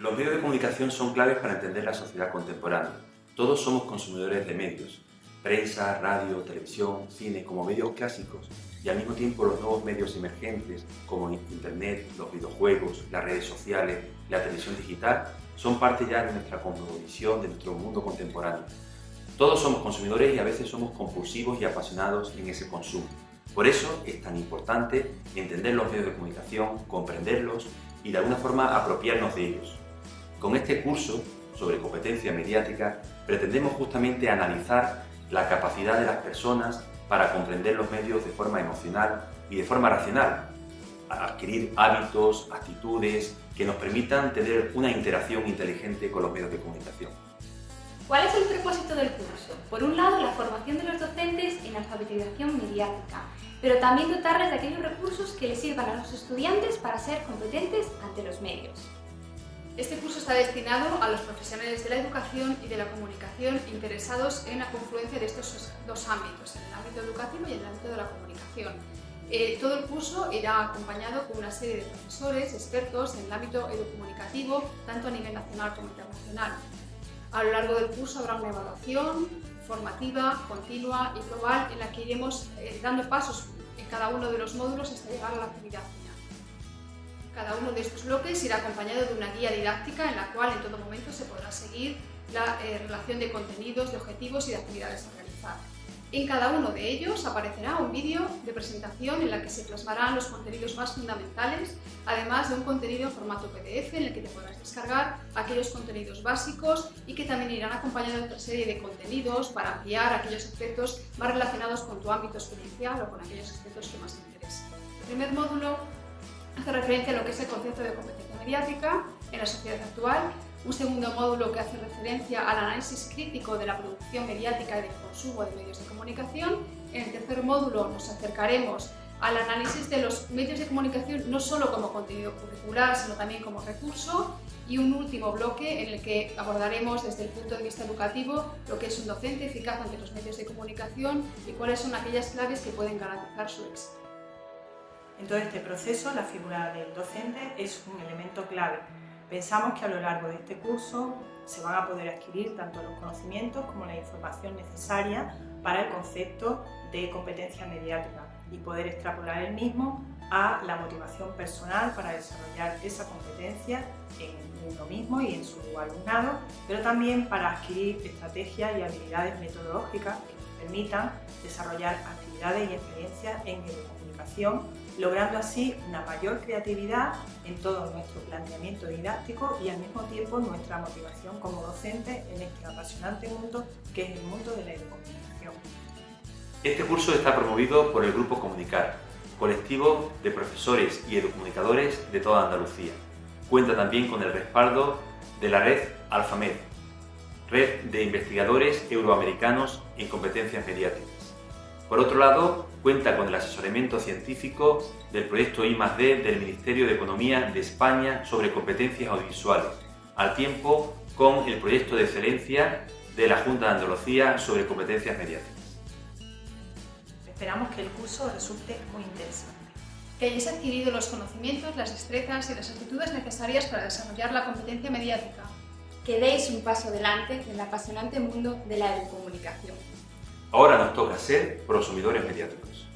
Los medios de comunicación son claves para entender la sociedad contemporánea. Todos somos consumidores de medios, prensa, radio, televisión, cine, como medios clásicos, y al mismo tiempo los nuevos medios emergentes como Internet, los videojuegos, las redes sociales, la televisión digital, son parte ya de nuestra cosmovisión, de nuestro mundo contemporáneo. Todos somos consumidores y a veces somos compulsivos y apasionados en ese consumo. Por eso es tan importante entender los medios de comunicación, comprenderlos y de alguna forma apropiarnos de ellos. Con este curso sobre competencia mediática pretendemos justamente analizar la capacidad de las personas para comprender los medios de forma emocional y de forma racional, adquirir hábitos, actitudes que nos permitan tener una interacción inteligente con los medios de comunicación. ¿Cuál es el propósito del curso? Por un lado, la formación de los docentes en alfabetización mediática, pero también dotarles de aquellos recursos que les sirvan a los estudiantes para ser competentes ante los medios. Este curso está destinado a los profesionales de la educación y de la comunicación interesados en la confluencia de estos dos ámbitos, en el ámbito educativo y en el ámbito de la comunicación. Eh, todo el curso irá acompañado con una serie de profesores expertos en el ámbito educomunicativo, tanto a nivel nacional como internacional. A lo largo del curso habrá una evaluación formativa, continua y global en la que iremos eh, dando pasos en cada uno de los módulos hasta llegar a la actividad. Cada uno de estos bloques irá acompañado de una guía didáctica en la cual en todo momento se podrá seguir la eh, relación de contenidos, de objetivos y de actividades a realizar. En cada uno de ellos aparecerá un vídeo de presentación en la que se plasmarán los contenidos más fundamentales, además de un contenido en formato PDF en el que te podrás descargar aquellos contenidos básicos y que también irán acompañados de otra serie de contenidos para ampliar aquellos aspectos más relacionados con tu ámbito experiencial o con aquellos aspectos que más te interesen. El primer módulo hace referencia a lo que es el concepto de competencia mediática en la sociedad actual un segundo módulo que hace referencia al análisis crítico de la producción mediática y del consumo de medios de comunicación. En el tercer módulo nos acercaremos al análisis de los medios de comunicación no solo como contenido curricular, sino también como recurso y un último bloque en el que abordaremos desde el punto de vista educativo lo que es un docente eficaz ante los medios de comunicación y cuáles son aquellas claves que pueden garantizar su éxito. En todo este proceso, la figura del docente es un elemento clave. Pensamos que a lo largo de este curso se van a poder adquirir tanto los conocimientos como la información necesaria para el concepto de competencia mediática y poder extrapolar el mismo a la motivación personal para desarrollar esa competencia en uno mismo y en su alumnado, pero también para adquirir estrategias y habilidades metodológicas permitan desarrollar actividades y experiencias en educomunicación logrando así una mayor creatividad en todo nuestro planteamiento didáctico y al mismo tiempo nuestra motivación como docente en este apasionante mundo que es el mundo de la educación. Este curso está promovido por el Grupo Comunicar, colectivo de profesores y educomunicadores de toda Andalucía. Cuenta también con el respaldo de la red Alfamed, red de investigadores euroamericanos en competencias mediáticas. Por otro lado, cuenta con el asesoramiento científico del proyecto I+D del Ministerio de Economía de España sobre competencias audiovisuales, al tiempo con el proyecto de excelencia de la Junta de Andalucía sobre competencias mediáticas. Esperamos que el curso resulte muy interesante. Que hayáis adquirido los conocimientos, las destrezas y las actitudes necesarias para desarrollar la competencia mediática. Que deis un paso adelante en el apasionante mundo de la educomunicación. Ahora nos toca ser prosumidores mediáticos.